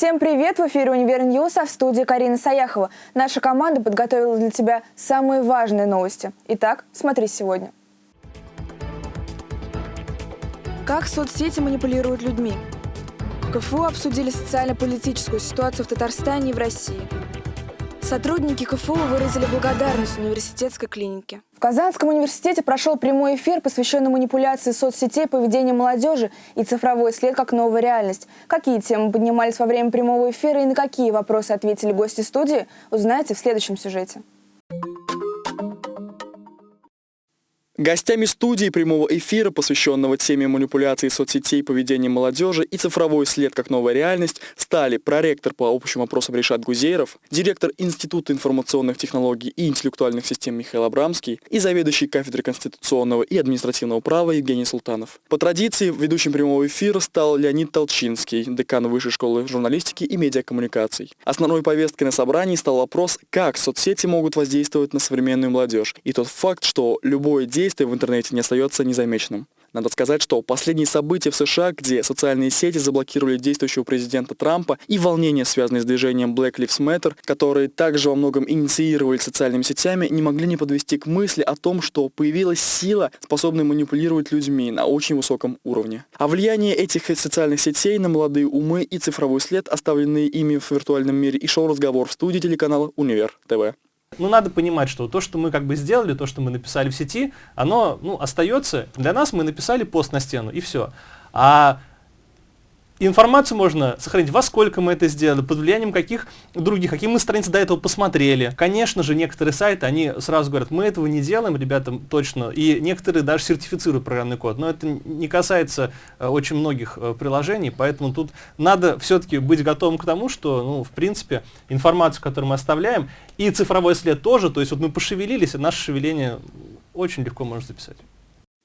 Всем привет! В эфире «Univer News», а в студии Карина Саяхова. Наша команда подготовила для тебя самые важные новости. Итак, смотри сегодня. Как соцсети манипулируют людьми? В КФУ обсудили социально-политическую ситуацию в Татарстане и в России. Сотрудники КФУ выразили благодарность университетской клинике. В Казанском университете прошел прямой эфир, посвященный манипуляции соцсетей, поведению молодежи и цифровой след как новая реальность. Какие темы поднимались во время прямого эфира и на какие вопросы ответили гости студии, узнаете в следующем сюжете. Гостями студии прямого эфира, посвященного теме манипуляции соцсетей, поведения молодежи и цифровой след как новая реальность, стали проректор по общим вопросам Решат Гузейров, директор Института информационных технологий и интеллектуальных систем Михаил Абрамский и заведующий кафедрой конституционного и административного права Евгений Султанов. По традиции, ведущим прямого эфира стал Леонид Толчинский, декан Высшей школы журналистики и медиакоммуникаций. Основной повесткой на собрании стал вопрос, как соцсети могут воздействовать на современную молодежь, и тот факт, что любое действие действие в интернете не остается незамеченным. Надо сказать, что последние события в США, где социальные сети заблокировали действующего президента Трампа и волнения, связанные с движением Black Lives Matter, которые также во многом инициировали социальными сетями, не могли не подвести к мысли о том, что появилась сила, способная манипулировать людьми на очень высоком уровне. А влияние этих социальных сетей на молодые умы и цифровой след, оставленные ими в виртуальном мире, и шоу-разговор в студии телеканала Универ ТВ. Ну, надо понимать, что то, что мы как бы сделали, то, что мы написали в сети, оно, ну, остается. Для нас мы написали пост на стену, и все. А Информацию можно сохранить, во сколько мы это сделали, под влиянием каких других, какие мы страницы до этого посмотрели. Конечно же, некоторые сайты, они сразу говорят, мы этого не делаем, ребята, точно. И некоторые даже сертифицируют программный код. Но это не касается э, очень многих э, приложений, поэтому тут надо все-таки быть готовым к тому, что, ну, в принципе, информацию, которую мы оставляем, и цифровой след тоже, то есть вот мы пошевелились, и наше шевеление очень легко можно записать.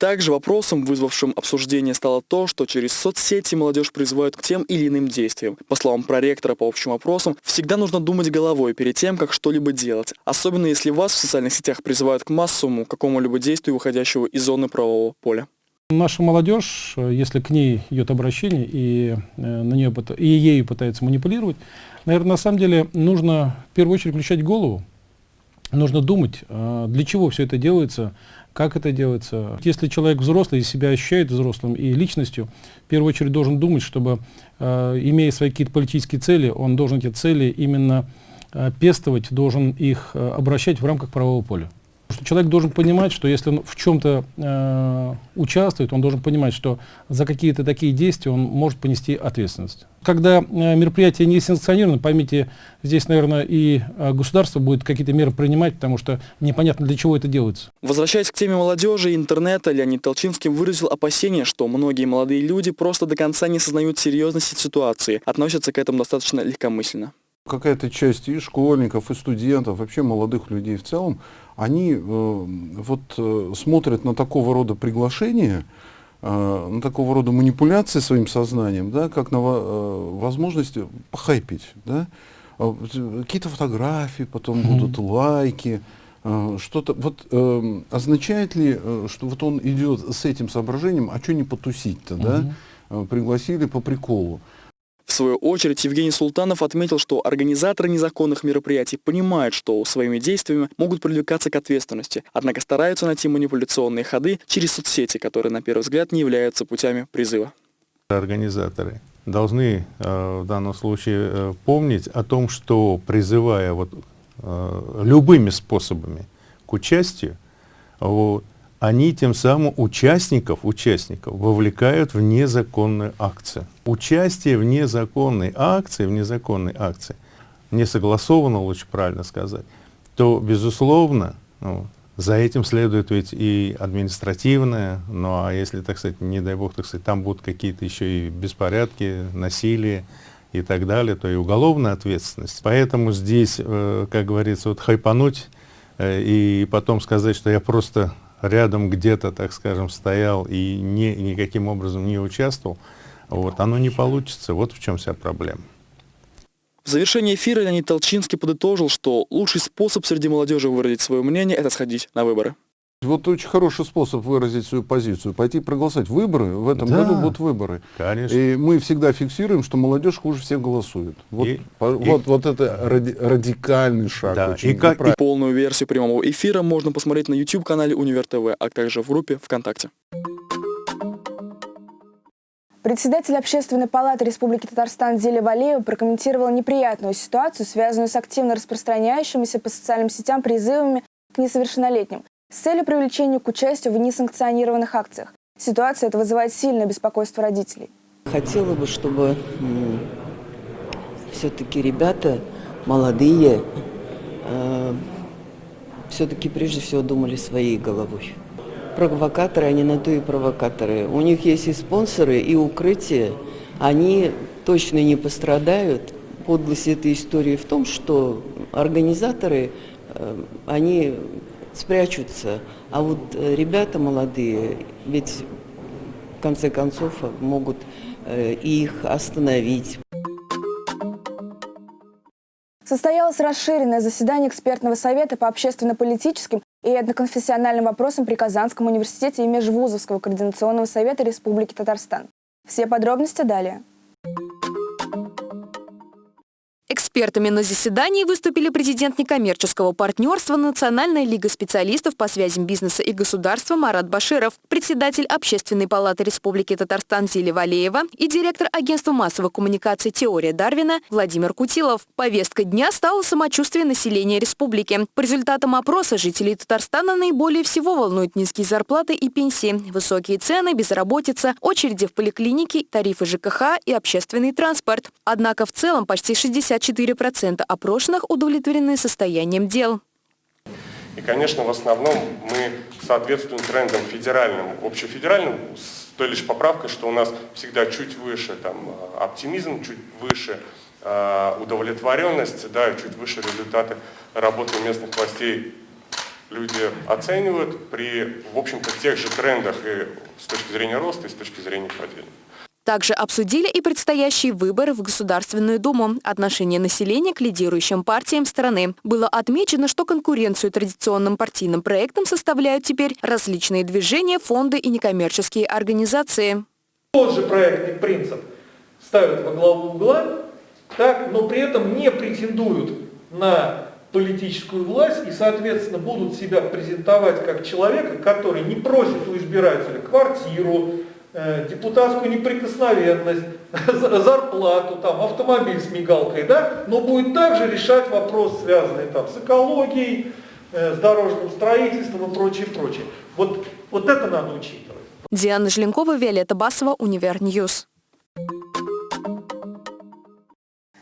Также вопросом, вызвавшим обсуждение, стало то, что через соцсети молодежь призывают к тем или иным действиям. По словам проректора по общим вопросам, всегда нужно думать головой перед тем, как что-либо делать. Особенно если вас в социальных сетях призывают к массовому какому-либо действию, выходящего из зоны правового поля. Наша молодежь, если к ней идет обращение и, э, на нее, и ею пытается манипулировать, наверное, на самом деле нужно в первую очередь включать голову, нужно думать, а, для чего все это делается, как это делается. Если человек взрослый и себя ощущает взрослым и личностью, в первую очередь должен думать, чтобы, э, имея свои какие-то политические цели, он должен эти цели именно э, пестовать, должен их э, обращать в рамках правового поля. Что человек должен понимать, что если он в чем-то э, участвует, он должен понимать, что за какие-то такие действия он может понести ответственность. Когда э, мероприятие не санкционировано, поймите, здесь, наверное, и э, государство будет какие-то меры принимать, потому что непонятно, для чего это делается. Возвращаясь к теме молодежи и интернета, Леонид Толчинский выразил опасение, что многие молодые люди просто до конца не сознают серьезности ситуации, относятся к этому достаточно легкомысленно какая-то часть и школьников, и студентов, вообще молодых людей в целом, они э, вот э, смотрят на такого рода приглашения, э, на такого рода манипуляции своим сознанием, да, как на э, возможность похайпить, да, а какие-то фотографии, потом mm -hmm. будут лайки, э, что-то, вот э, означает ли, э, что вот он идет с этим соображением, а что не потусить-то, mm -hmm. да, э, пригласили по приколу. В свою очередь Евгений Султанов отметил, что организаторы незаконных мероприятий понимают, что своими действиями могут привлекаться к ответственности, однако стараются найти манипуляционные ходы через соцсети, которые на первый взгляд не являются путями призыва. Организаторы должны э, в данном случае э, помнить о том, что призывая вот, э, любыми способами к участию, вот, они тем самым участников, участников вовлекают в незаконную акцию. Участие в незаконной акции, в незаконной акции, не согласовано, лучше правильно сказать, то, безусловно, ну, за этим следует ведь и административное, ну а если, так сказать, не дай бог, так сказать, там будут какие-то еще и беспорядки, насилие и так далее, то и уголовная ответственность. Поэтому здесь, э, как говорится, вот хайпануть э, и потом сказать, что я просто рядом где-то, так скажем, стоял и не, никаким образом не участвовал, вот, оно не получится. Вот в чем вся проблема. В завершении эфира Леонид Толчинский подытожил, что лучший способ среди молодежи выразить свое мнение – это сходить на выборы. Вот очень хороший способ выразить свою позицию. Пойти проголосовать. Выборы, в этом Да. году будут выборы. Конечно. И мы всегда фиксируем, что молодежь хуже всех голосует. Вот, И- по- и- вот, вот это ради- радикальный шаг. Да, очень и как- правильный. Полную версию прямого эфира можно посмотреть на YouTube-канале Универ ТВ, а также в группе ВКонтакте. Председатель Общественной палаты Республики Татарстан Зеля Валеева прокомментировала неприятную ситуацию, связанную с активно распространяющимися по социальным сетям призывами к несовершеннолетним с целью привлечения к участию в несанкционированных акциях. Ситуация эта вызывает сильное беспокойство родителей. Хотела бы, чтобы все-таки ребята молодые, все-таки прежде всего думали своей головой. Провокаторы, они на то и провокаторы. У них есть и спонсоры, и укрытие. Они точно не пострадают. Подлость этой истории в том, что организаторы, э, они спрячутся. А вот э, ребята молодые, ведь в конце концов могут э, их остановить. Состоялось расширенное заседание экспертного совета по общественно-политическим и этноконфессиональным вопросам при Казанском университете и Межвузовского координационного совета Республики Татарстан. Все подробности далее. Экспертами на заседании выступили президент некоммерческого партнерства Национальная лига специалистов по связям бизнеса и государства Марат Баширов, председатель Общественной палаты Республики Татарстан Зили Валеева и директор агентства массовой коммуникации «Теория Дарвина» Владимир Кутилов. Повесткой дня стало самочувствие населения республики. По результатам опроса жителей Татарстана наиболее всего волнуют низкие зарплаты и пенсии, высокие цены, безработица, очереди в поликлинике, тарифы ЖКХ и общественный транспорт. Однако в целом почти 64% опрошенных удовлетворены состоянием дел. И, конечно, в основном мы соответствуем трендам федеральным, общефедеральным, с той лишь поправкой, что у нас всегда чуть выше там, оптимизм, чуть выше э, удовлетворенность, да, чуть выше результаты работы местных властей люди оценивают при, в общем-то, тех же трендах и с точки зрения роста, и с точки зрения падения. Также обсудили и предстоящие выборы в Государственную Думу, отношение населения к лидирующим партиям страны. Было отмечено, что конкуренцию традиционным партийным проектам составляют теперь различные движения, фонды и некоммерческие организации. Тот же проектный принцип ставят во главу угла, так, но при этом не претендуют на политическую власть и, соответственно, будут себя презентовать как человека, который не просит у избирателя квартиру, депутатскую неприкосновенность, зарплату, там, автомобиль с мигалкой, да, но будет также решать вопрос, связанный там, с экологией, с дорожным строительством и прочее, прочее. Вот, вот это надо учитывать. Диана Желенкова, Виолетта Басова, Univer News.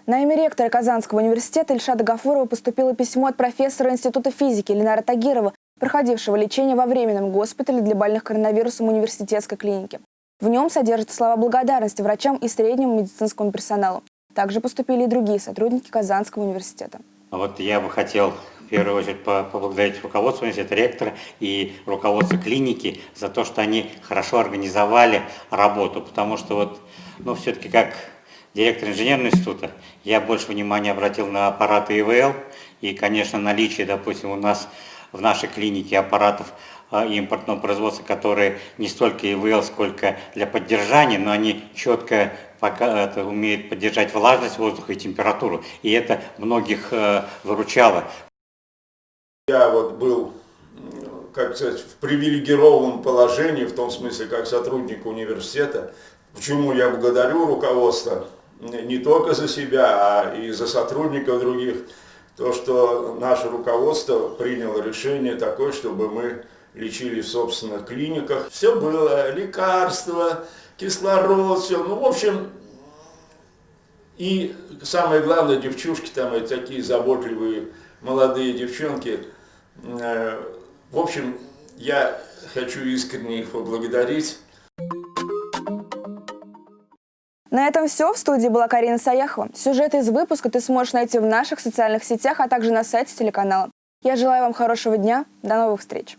На имя ректора Казанского университета Ильшада Гафурова поступило письмо от профессора Института физики Ленара Тагирова, проходившего лечение во временном госпитале для больных коронавирусом университетской клиники. В нем содержатся слова благодарности врачам и среднему медицинскому персоналу. Также поступили и другие сотрудники Казанского университета. Вот я бы хотел в первую очередь поблагодарить руководство университета, ректора и руководство клиники за то, что они хорошо организовали работу, потому что вот, ну, все-таки как директор инженерного института, я больше внимания обратил на аппараты ИВЛ и, конечно, наличие, допустим, у нас в нашей клинике аппаратов импортного производства, которые не столько ИВЛ, сколько для поддержания, но они четко пока это умеют поддержать влажность воздуха и температуру. И это многих э, выручало. Я вот был, как сказать, в привилегированном положении, в том смысле, как сотрудник университета. Почему я благодарю руководство не только за себя, а и за сотрудников других. То, что наше руководство приняло решение такое, чтобы мы лечили в собственных клиниках. Все было, лекарства, кислород, все. Ну, в общем, и самое главное, девчушки там, и такие заботливые молодые девчонки. В общем, я хочу искренне их поблагодарить. На этом все. В студии была Карина Саяхова. Сюжеты из выпуска ты сможешь найти в наших социальных сетях, а также на сайте телеканала. Я желаю вам хорошего дня. До новых встреч.